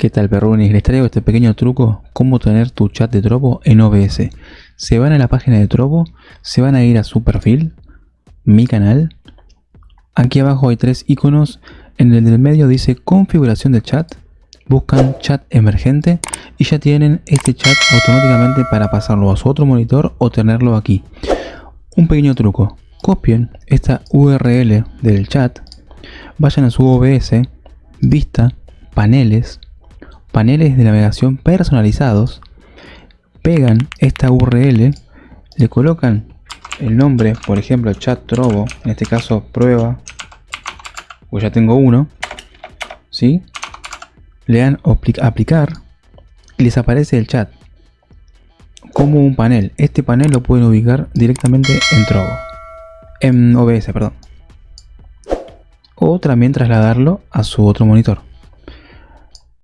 ¿Qué tal perrunis? Les traigo este pequeño truco, cómo tener tu chat de Trovo en OBS. Se van a la página de Trovo, se van a ir a su perfil, mi canal. Aquí abajo hay tres iconos, en el del medio dice configuración de chat. Buscan chat emergente y ya tienen este chat automáticamente para pasarlo a su otro monitor o tenerlo aquí. Un pequeño truco, copien esta URL del chat, vayan a su OBS, vista, paneles, paneles de navegación personalizados, pegan esta URL, le colocan el nombre, por ejemplo chat trovo, en este caso prueba, pues ya tengo uno, ¿sí? le dan aplicar y les aparece el chat como un panel. Este panel lo pueden ubicar directamente en Trovo, en OBS, perdón. O también trasladarlo a su otro monitor.